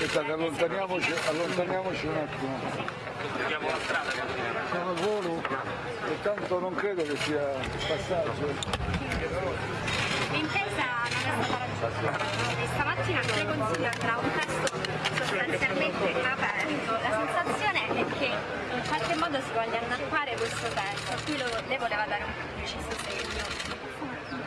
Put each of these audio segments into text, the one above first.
Aspettate, allontaniamoci, allontaniamoci un attimo. Sono al volo e tanto non credo che sia passaggio. L'intesa non è stata raggiunta. Stamattina il Consiglio andrà un testo sostanzialmente aperto. La sensazione è che in qualche modo si voglia annappare questo testo, a cui lo, lei voleva dare un preciso segno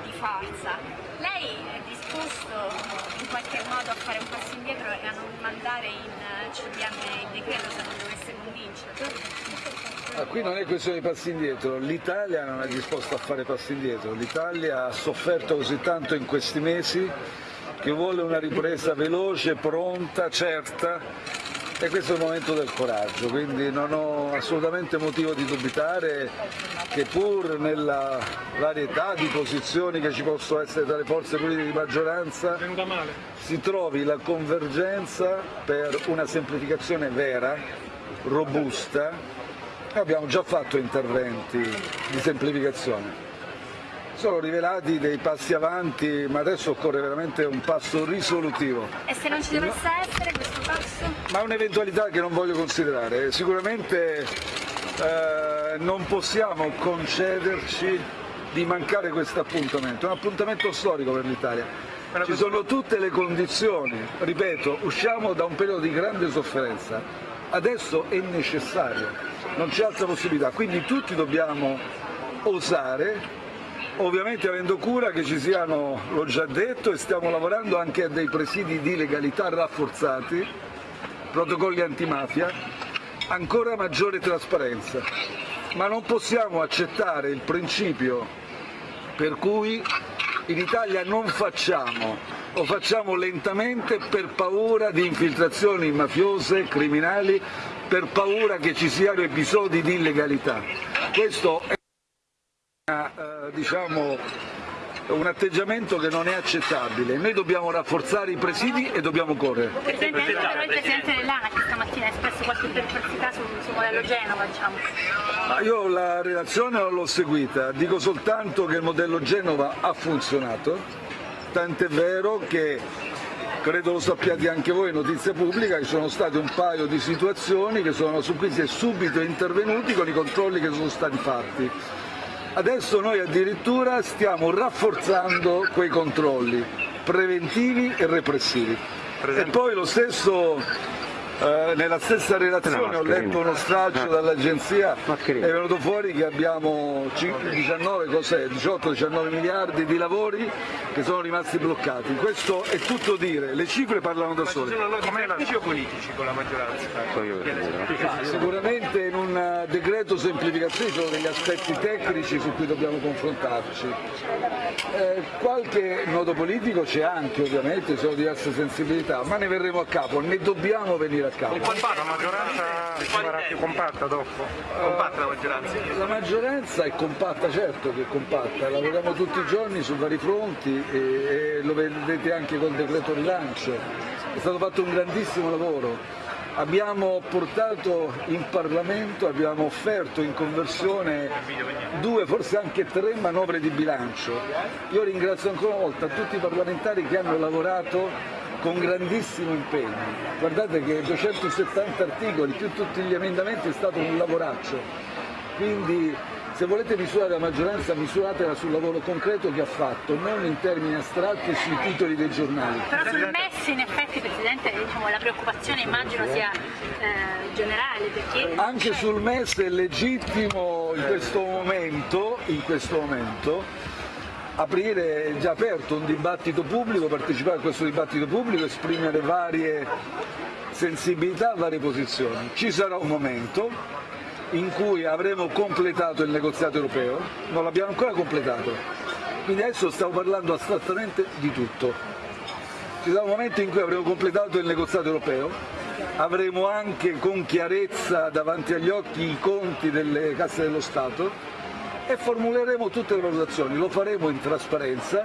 di forza. Lei è disposto qualche modo a fare un passo indietro e a non mandare in CDM il decreto se non dovesse convincerlo? Ah, qui non è questione di passi indietro, l'Italia non è disposta a fare passi indietro, l'Italia ha sofferto così tanto in questi mesi che vuole una ripresa veloce, pronta, certa e questo è il momento del coraggio, quindi non ho assolutamente motivo di dubitare che pur nella varietà di posizioni che ci possono essere tra le forze politiche di maggioranza si trovi la convergenza per una semplificazione vera, robusta, abbiamo già fatto interventi di semplificazione. Sono rivelati dei passi avanti, ma adesso occorre veramente un passo risolutivo. E se non ci dovesse essere questo? Ma è un'eventualità che non voglio considerare. Sicuramente eh, non possiamo concederci di mancare questo appuntamento. È un appuntamento storico per l'Italia. Ci sono tutte le condizioni, ripeto, usciamo da un periodo di grande sofferenza, adesso è necessario, non c'è altra possibilità, quindi tutti dobbiamo osare, ovviamente avendo cura che ci siano, l'ho già detto, e stiamo lavorando anche a dei presidi di legalità rafforzati, protocolli antimafia, ancora maggiore trasparenza, ma non possiamo accettare il principio per cui in Italia non facciamo o facciamo lentamente per paura di infiltrazioni mafiose, criminali, per paura che ci siano episodi di illegalità. Questo è una, eh, diciamo, un atteggiamento che non è accettabile. Noi dobbiamo rafforzare i presidi e dobbiamo correre. Presidente, però il Presidente dell'ANA che stamattina ha espresso qualche perplessità sul, sul modello Genova, diciamo. Ma io la relazione non l'ho seguita, dico soltanto che il modello Genova ha funzionato, tant'è vero che credo lo sappiate anche voi, notizia pubblica, ci sono state un paio di situazioni che sono, su cui si è subito intervenuti con i controlli che sono stati fatti. Adesso noi addirittura stiamo rafforzando quei controlli preventivi e repressivi. E poi lo stesso nella stessa relazione ho letto uno stralcio dall'agenzia, è venuto fuori che abbiamo 18-19 miliardi di lavori che sono rimasti bloccati. Questo è tutto dire, le cifre parlano da sole. Come ufficio politici con la maggioranza? Ah, Sicuramente in un eh, decreto semplificazione ci sono degli aspetti tecnici su cui dobbiamo confrontarci. Eh, qualche nodo politico c'è anche ovviamente, ci sono diverse sensibilità, ma ne verremo a capo, ne dobbiamo venire a capo. La maggioranza sarà più compatta dopo? Compatta la maggioranza? La maggioranza è compatta, certo che è compatta, lavoriamo tutti i giorni su vari fronti e, e lo vedete anche col decreto rilancio, è stato fatto un grandissimo lavoro. Abbiamo portato in Parlamento, abbiamo offerto in conversione due, forse anche tre manovre di bilancio. Io ringrazio ancora una volta tutti i parlamentari che hanno lavorato con grandissimo impegno. Guardate che 270 articoli più tutti gli emendamenti è stato un lavoraccio. Quindi se volete misurare la maggioranza misuratela sul lavoro concreto che ha fatto, non in termini astratti e sui titoli dei giornali. Però sul MES in effetti Presidente diciamo, la preoccupazione immagino sia eh, generale perché Anche sul MES è legittimo in questo momento, in questo momento aprire, già aperto un dibattito pubblico, partecipare a questo dibattito pubblico, esprimere varie sensibilità, varie posizioni. Ci sarà un momento in cui avremo completato il negoziato europeo, non l'abbiamo ancora completato, quindi adesso stiamo parlando astrattamente di tutto. Ci sarà un momento in cui avremo completato il negoziato europeo, avremo anche con chiarezza davanti agli occhi i conti delle casse dello Stato e formuleremo tutte le valutazioni, lo faremo in trasparenza,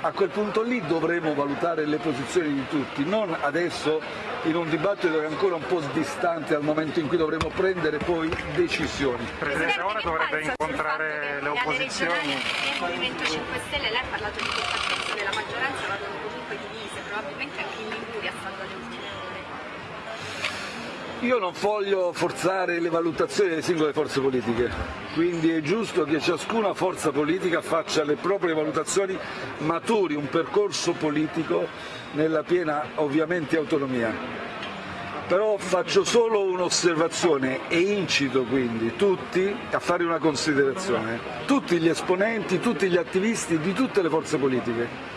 a quel punto lì dovremo valutare le posizioni di tutti, non adesso in un dibattito che è ancora un po' distante dal momento in cui dovremo prendere poi decisioni. Presidente, ora dovrebbe incontrare le opposizioni. del Movimento 5 Stelle, lei ha parlato di aspetto della maggioranza, vadano comunque divise, probabilmente anche in Liguria stando alle ultime ore. Io non voglio forzare le valutazioni delle singole forze politiche, quindi è giusto che ciascuna forza politica faccia le proprie valutazioni, maturi un percorso politico nella piena ovviamente autonomia. Però faccio solo un'osservazione e incito quindi tutti a fare una considerazione, tutti gli esponenti, tutti gli attivisti di tutte le forze politiche.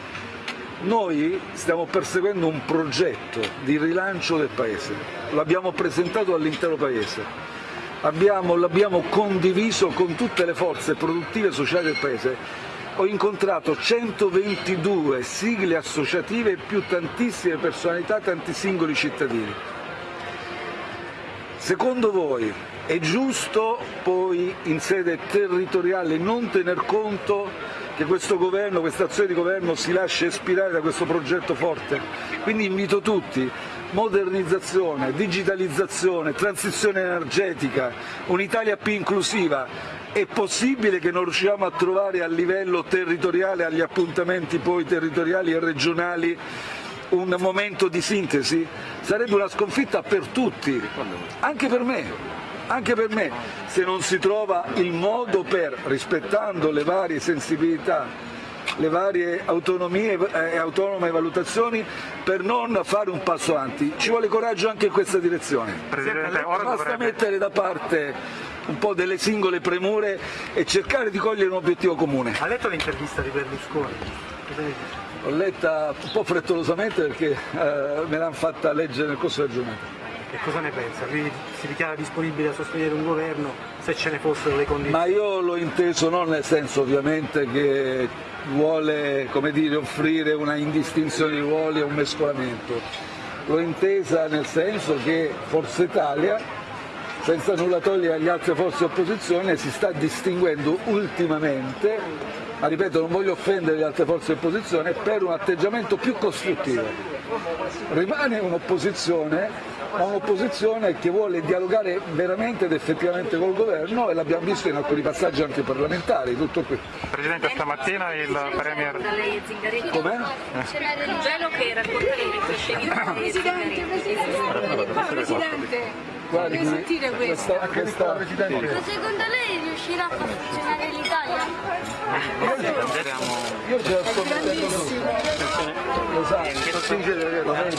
Noi stiamo perseguendo un progetto di rilancio del Paese, lo abbiamo presentato all'intero Paese, l'abbiamo condiviso con tutte le forze produttive e sociali del Paese. Ho incontrato 122 sigle associative più tantissime personalità, tanti singoli cittadini. Secondo voi è giusto poi in sede territoriale non tener conto che questo governo, questa azione di governo si lasci ispirare da questo progetto forte. Quindi invito tutti, modernizzazione, digitalizzazione, transizione energetica, un'Italia più inclusiva. È possibile che non riusciamo a trovare a livello territoriale, agli appuntamenti poi territoriali e regionali, un momento di sintesi? Sarebbe una sconfitta per tutti, anche per me anche per me, se non si trova il modo per, rispettando le varie sensibilità, le varie autonomie e eh, autonome valutazioni per non fare un passo avanti. Ci vuole coraggio anche in questa direzione. Presidente, ora Basta dovrebbe... mettere da parte un po' delle singole premure e cercare di cogliere un obiettivo comune. Ha letto l'intervista di Berlusconi? L'ho letta un po' frettolosamente perché eh, me l'hanno fatta leggere nel corso della giornata. E cosa ne pensa? Lui si dichiara disponibile a sostenere un governo se ce ne fossero le condizioni? Ma io l'ho inteso non nel senso ovviamente che vuole dire, offrire una indistinzione di ruoli e un mescolamento, l'ho intesa nel senso che Forza Italia, senza nulla togliere agli altre forze opposizione, si sta distinguendo ultimamente, ma ripeto non voglio offendere le altre forze opposizione, per un atteggiamento più costruttivo. Rimane un'opposizione ma un'opposizione che vuole dialogare veramente ed effettivamente col governo e l'abbiamo visto in alcuni passaggi anche parlamentari, tutto qui. Presidente, stamattina il Premier... Com'è? C'era del gelo che racconta le Presidente, Presidente, Presidente. Guardi, Vuoi sentire questo? questa, questa, Ma secondo lei riuscirà a far funzionare l'Italia? Io già sto mettendo lo sai, lo vedi?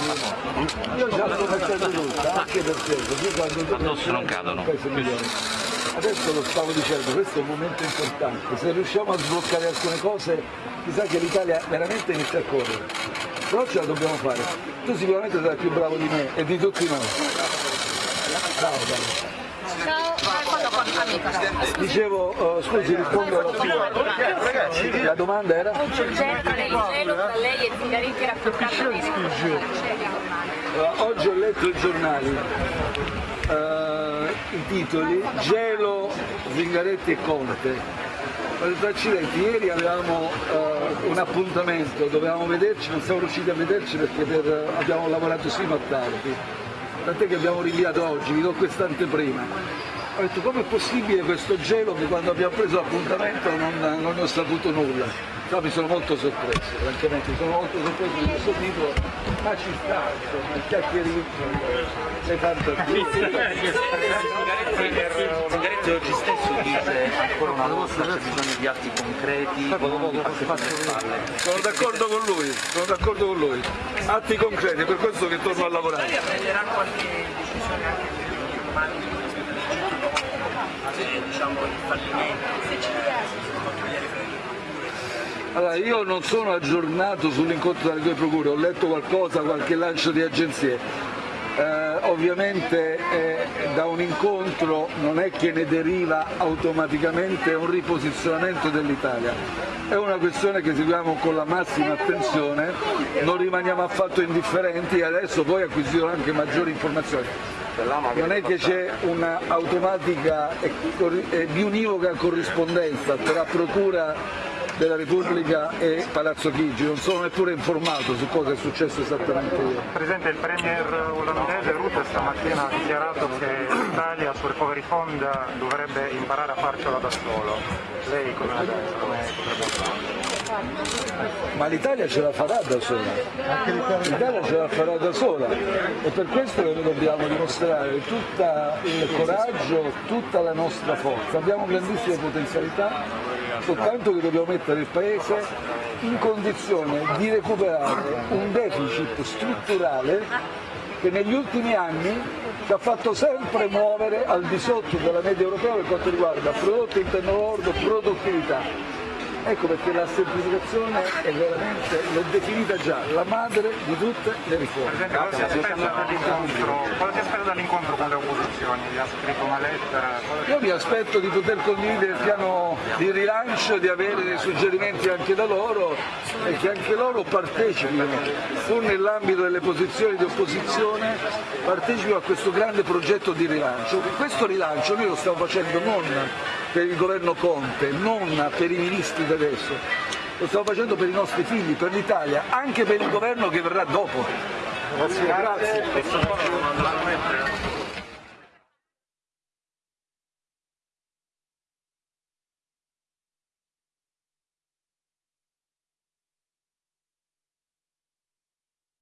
Io già sto mettendo tutta, anche perché così quando Addosso non cadono. Adesso lo stavo dicendo, questo è un momento importante, se riusciamo a sbloccare alcune cose, chissà che l'Italia veramente inizia a correre. Però ce la dobbiamo fare. Tu sicuramente sarai più bravo di me e di tutti noi. Ciao, Ciao. Dicevo, uh, scusi, rispondo alla sua. La domanda era? Oggi Uh, ho letto i giornali, uh, i titoli, Gelo, Zingaretti e Conte. Accidenti, ieri avevamo uh, un appuntamento, dovevamo vederci, non siamo riusciti a vederci perché per, abbiamo lavorato sino a tardi tant'è che abbiamo rinviato oggi, vi do questa anteprima. Ho detto com'è possibile questo gelo che quando abbiamo preso l'appuntamento non, non ne ho saputo nulla. No, mi sono molto sorpreso, francamente, sono molto sorpreso di questo titolo, ma ci sta, il chiacchiericcio, le fantasie. Zingaretti oggi stesso dice ancora una volta c'è bisogno di atti concreti. Sono d'accordo con lui, sono d'accordo con lui. Atti concreti, per questo che torno a lavorare. prenderà qualche decisione anche per diciamo il fallimento Allora, io non sono aggiornato sull'incontro delle due procure, ho letto qualcosa, qualche lancio di agenzie. Eh, ovviamente eh, da un incontro non è che ne deriva automaticamente un riposizionamento dell'Italia, è una questione che seguiamo con la massima attenzione, non rimaniamo affatto indifferenti e adesso poi acquisirò anche maggiori informazioni. Non è che c'è un'automatica e, e biunivoca corrispondenza tra Procura della Repubblica e Palazzo Chigi, non sono neppure informato su cosa è successo esattamente ieri. Presidente, il Premier olandese Rutte stamattina ha dichiarato che l'Italia sul Recovery Fund dovrebbe imparare a farcela da solo. Lei come la pensa? Come potrebbe fare? ma l'Italia ce la farà da sola, l'Italia ce la farà da sola e per questo che noi dobbiamo dimostrare tutto il coraggio, tutta la nostra forza, abbiamo grandissime potenzialità, soltanto che dobbiamo mettere il Paese in condizione di recuperare un deficit strutturale che negli ultimi anni ci ha fatto sempre muovere al di sotto della media europea per quanto riguarda prodotto interno lordo, produttività. Ecco perché la semplificazione è veramente, l'ho definita già, la madre di tutte le riforme. Presidente, cosa si aspetta dall'incontro, opposizioni? Vi ha scritto una lettera? Io mi aspetto di poter condividere il piano di rilancio, di avere dei suggerimenti anche da loro e che anche loro partecipino, pur nell'ambito delle posizioni di opposizione, partecipino a questo grande progetto di rilancio. Questo rilancio noi lo stiamo facendo non per il governo Conte, non per i ministri di adesso, lo stiamo facendo per i nostri figli, per l'Italia, anche per il governo che verrà dopo. Grazie.